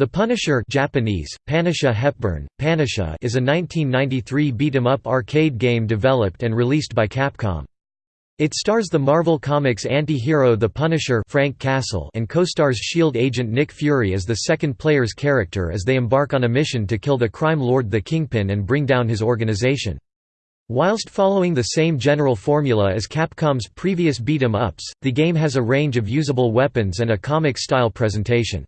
The Punisher Japanese, Panisha Hepburn, Panisha is a 1993 beat-em-up arcade game developed and released by Capcom. It stars the Marvel Comics anti-hero The Punisher Frank Castle and co-stars S.H.I.E.L.D. agent Nick Fury as the second player's character as they embark on a mission to kill the crime lord the Kingpin and bring down his organization. Whilst following the same general formula as Capcom's previous beat-em-ups, the game has a range of usable weapons and a comic-style presentation.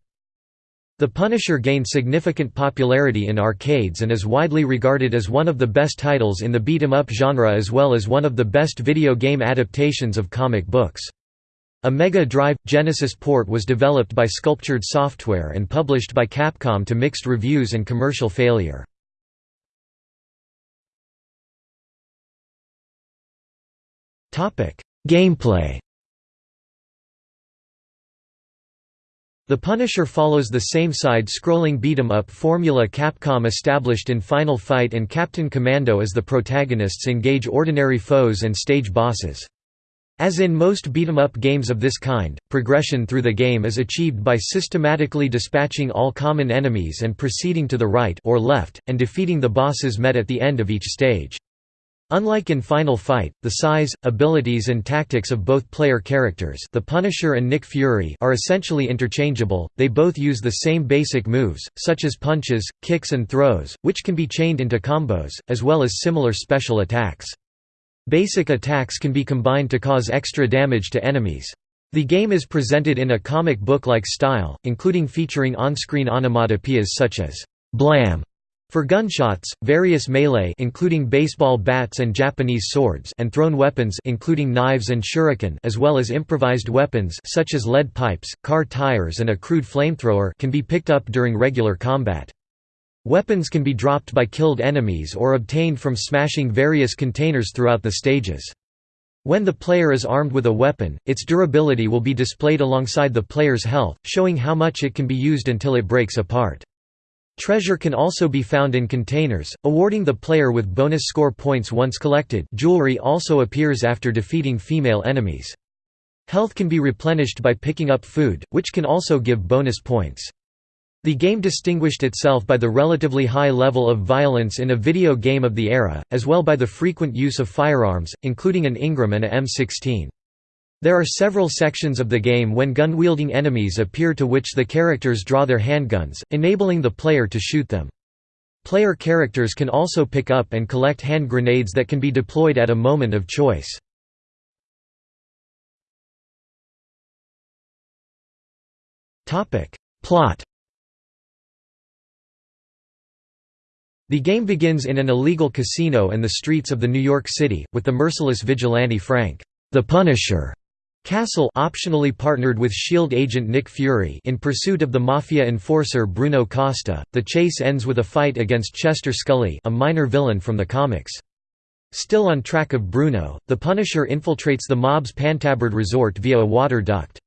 The Punisher gained significant popularity in arcades and is widely regarded as one of the best titles in the beat-em-up genre as well as one of the best video game adaptations of comic books. A Mega Drive – Genesis port was developed by Sculptured Software and published by Capcom to mixed reviews and commercial failure. Gameplay The Punisher follows the same side-scrolling beat-em-up formula Capcom established in Final Fight and Captain Commando as the protagonists engage ordinary foes and stage bosses. As in most beat-em-up games of this kind, progression through the game is achieved by systematically dispatching all common enemies and proceeding to the right or left, and defeating the bosses met at the end of each stage. Unlike in Final Fight, the size, abilities and tactics of both player characters the Punisher and Nick Fury are essentially interchangeable, they both use the same basic moves, such as punches, kicks and throws, which can be chained into combos, as well as similar special attacks. Basic attacks can be combined to cause extra damage to enemies. The game is presented in a comic book-like style, including featuring on-screen onomatopoeias such as «blam» For gunshots, various melee including baseball bats and Japanese swords and thrown weapons including knives and shuriken as well as improvised weapons such as lead pipes, car tires and a crude flamethrower can be picked up during regular combat. Weapons can be dropped by killed enemies or obtained from smashing various containers throughout the stages. When the player is armed with a weapon, its durability will be displayed alongside the player's health, showing how much it can be used until it breaks apart. Treasure can also be found in containers, awarding the player with bonus score points once collected jewelry also appears after defeating female enemies. Health can be replenished by picking up food, which can also give bonus points. The game distinguished itself by the relatively high level of violence in a video game of the era, as well by the frequent use of firearms, including an Ingram and a M16. There are several sections of the game when gun-wielding enemies appear to which the characters draw their handguns, enabling the player to shoot them. Player characters can also pick up and collect hand grenades that can be deployed at a moment of choice. Plot The game begins in an illegal casino and the streets of the New York City, with the merciless vigilante Frank, the Punisher, Castle optionally partnered with S.H.I.E.L.D. agent Nick Fury in pursuit of the Mafia enforcer Bruno Costa. The chase ends with a fight against Chester Scully a minor villain from the comics. Still on track of Bruno, the Punisher infiltrates the mob's Pantabird resort via a water duct.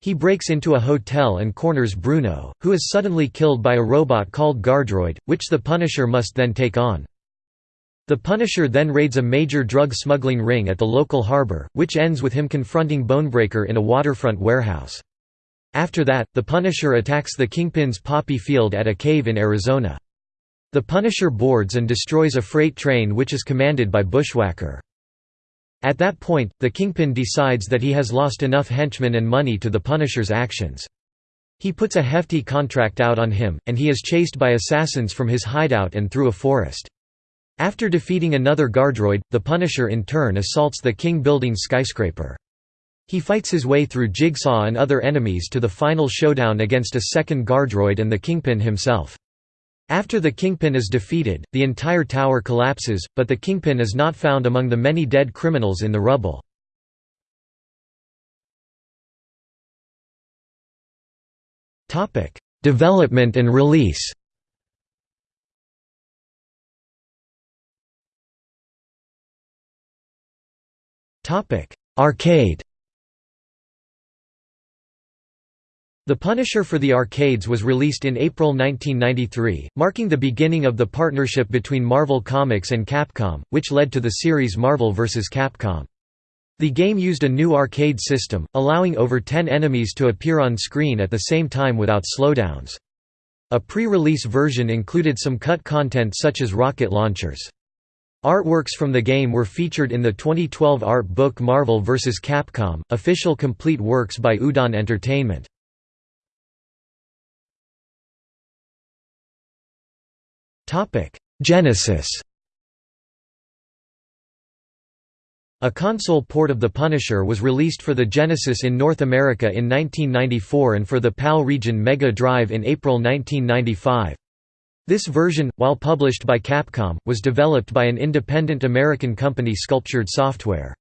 He breaks into a hotel and corners Bruno, who is suddenly killed by a robot called Guardroid, which the Punisher must then take on. The Punisher then raids a major drug smuggling ring at the local harbor, which ends with him confronting Bonebreaker in a waterfront warehouse. After that, the Punisher attacks the Kingpin's poppy field at a cave in Arizona. The Punisher boards and destroys a freight train which is commanded by Bushwhacker. At that point, the Kingpin decides that he has lost enough henchmen and money to the Punisher's actions. He puts a hefty contract out on him, and he is chased by assassins from his hideout and through a forest. After defeating another Guardroid, the Punisher in turn assaults the King Building skyscraper. He fights his way through Jigsaw and other enemies to the final showdown against a second Guardroid and the Kingpin himself. After the Kingpin is defeated, the entire tower collapses, but the Kingpin is not found among the many dead criminals in the rubble. Development and release Arcade The Punisher for the arcades was released in April 1993, marking the beginning of the partnership between Marvel Comics and Capcom, which led to the series Marvel vs. Capcom. The game used a new arcade system, allowing over 10 enemies to appear on screen at the same time without slowdowns. A pre-release version included some cut content such as rocket launchers. Artworks from the game were featured in the 2012 art book Marvel vs. Capcom, official complete works by Udon Entertainment. Genesis A console port of The Punisher was released for the Genesis in North America in 1994 and for the PAL region Mega Drive in April 1995. This version, while published by Capcom, was developed by an independent American company Sculptured Software.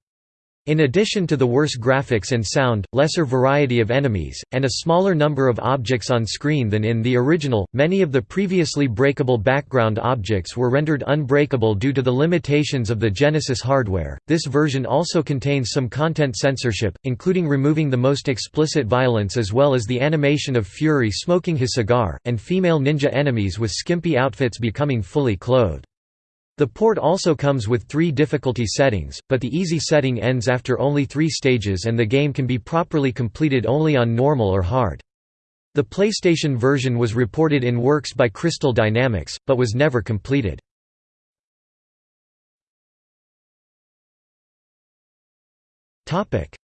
In addition to the worse graphics and sound, lesser variety of enemies, and a smaller number of objects on screen than in the original, many of the previously breakable background objects were rendered unbreakable due to the limitations of the Genesis hardware. This version also contains some content censorship, including removing the most explicit violence as well as the animation of Fury smoking his cigar, and female ninja enemies with skimpy outfits becoming fully clothed. The port also comes with three difficulty settings, but the easy setting ends after only three stages and the game can be properly completed only on normal or hard. The PlayStation version was reported in works by Crystal Dynamics, but was never completed.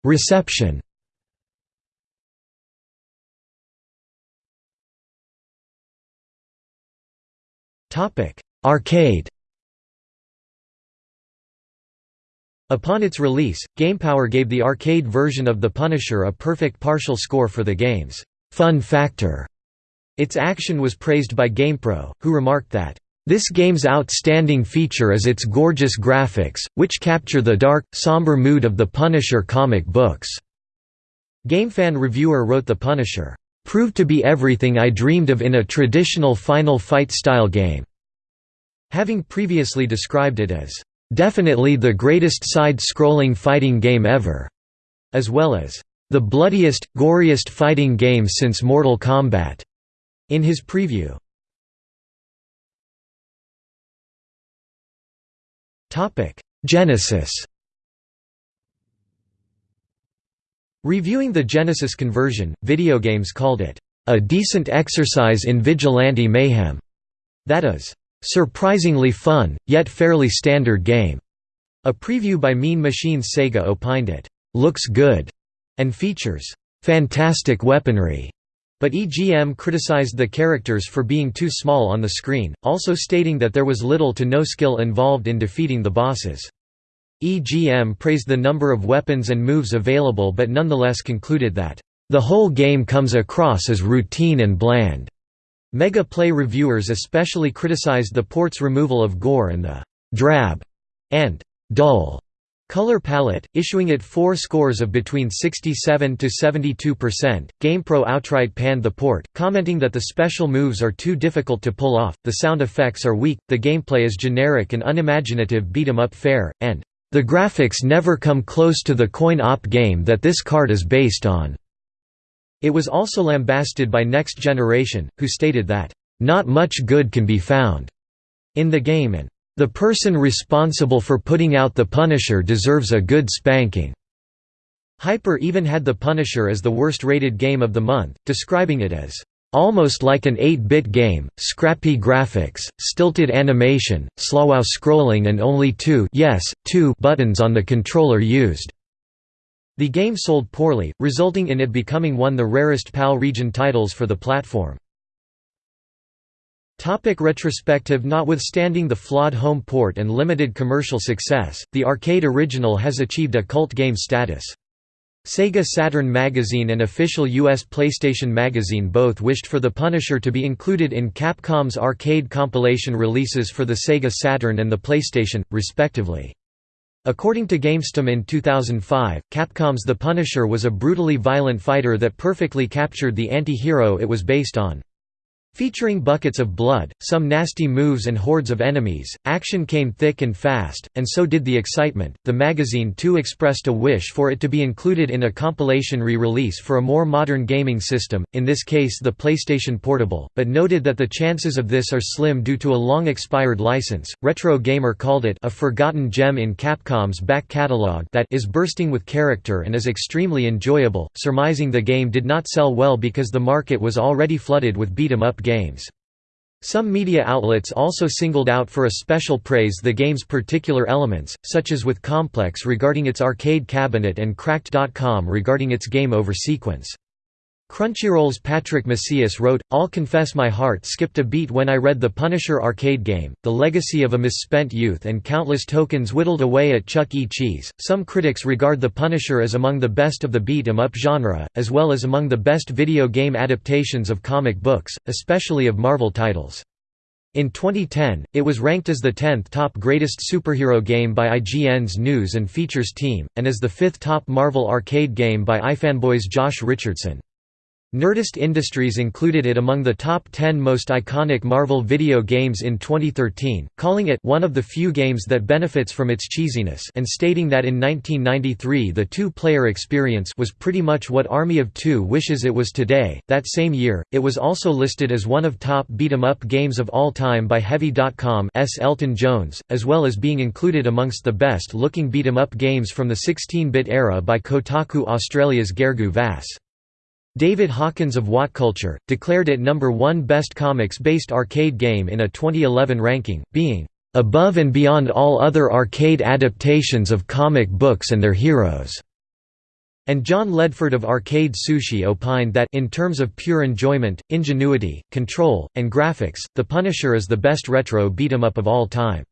Reception Arcade Upon its release, GamePower gave the arcade version of The Punisher a perfect partial score for the game's fun factor. Its action was praised by GamePro, who remarked that, "...this game's outstanding feature is its gorgeous graphics, which capture the dark, somber mood of the Punisher comic books." GameFan reviewer wrote The Punisher, "...proved to be everything I dreamed of in a traditional Final Fight-style game." Having previously described it as "...definitely the greatest side-scrolling fighting game ever", as well as, "...the bloodiest, goriest fighting game since Mortal Kombat", in his preview. Genesis Reviewing the Genesis conversion, Video Games called it, "...a decent exercise in vigilante mayhem." That is, Surprisingly fun, yet fairly standard game. A preview by Mean Machines Sega opined it, looks good, and features fantastic weaponry. But EGM criticized the characters for being too small on the screen, also stating that there was little to no skill involved in defeating the bosses. EGM praised the number of weapons and moves available but nonetheless concluded that, "...the whole game comes across as routine and bland." Mega Play reviewers especially criticized the port's removal of gore and the «drab» and «dull» color palette, issuing it four scores of between 67 to 72%. GamePro outright panned the port, commenting that the special moves are too difficult to pull off, the sound effects are weak, the gameplay is generic and unimaginative beat 'em up fare, and the graphics never come close to the coin-op game that this card is based on. It was also lambasted by Next Generation, who stated that, "...not much good can be found." in the game and, "...the person responsible for putting out The Punisher deserves a good spanking." Hyper even had The Punisher as the worst-rated game of the month, describing it as, "...almost like an 8-bit game, scrappy graphics, stilted animation, slow scrolling and only two, yes, two buttons on the controller used." The game sold poorly, resulting in it becoming one of the rarest PAL region titles for the platform. Topic retrospective Notwithstanding the flawed home port and limited commercial success, the arcade original has achieved a cult game status. Sega Saturn magazine and official US PlayStation magazine both wished for The Punisher to be included in Capcom's arcade compilation releases for the Sega Saturn and the PlayStation, respectively. According to GamesTM in 2005, Capcom's The Punisher was a brutally violent fighter that perfectly captured the anti-hero it was based on. Featuring buckets of blood, some nasty moves and hordes of enemies, action came thick and fast, and so did the excitement. The magazine too expressed a wish for it to be included in a compilation re release for a more modern gaming system, in this case the PlayStation Portable, but noted that the chances of this are slim due to a long expired license. Retro Gamer called it a forgotten gem in Capcom's back catalog that is bursting with character and is extremely enjoyable, surmising the game did not sell well because the market was already flooded with beat 'em up games. Some media outlets also singled out for a special praise the game's particular elements, such as with Complex regarding its arcade cabinet and Cracked.com regarding its game over sequence. Crunchyroll's Patrick Macias wrote, I'll confess my heart skipped a beat when I read the Punisher arcade game, the legacy of a misspent youth and countless tokens whittled away at Chuck E. Cheese. Some critics regard the Punisher as among the best of the beat 'em up genre, as well as among the best video game adaptations of comic books, especially of Marvel titles. In 2010, it was ranked as the 10th top greatest superhero game by IGN's News and Features team, and as the 5th top Marvel arcade game by iFanboy's Josh Richardson. Nerdist Industries included it among the top 10 most iconic Marvel video games in 2013, calling it one of the few games that benefits from its cheesiness and stating that in 1993 the two-player experience was pretty much what Army of Two wishes it was today. That same year, it was also listed as one of top beat-em-up games of all time by Heavy.com's Elton Jones, as well as being included amongst the best-looking beat-em-up games from the 16-bit era by Kotaku Australia's Gergo Vas. David Hawkins of WhatCulture, declared it number one best comics-based arcade game in a 2011 ranking, being "...above and beyond all other arcade adaptations of comic books and their heroes." And John Ledford of Arcade Sushi opined that in terms of pure enjoyment, ingenuity, control, and graphics, The Punisher is the best retro beat-em-up of all time.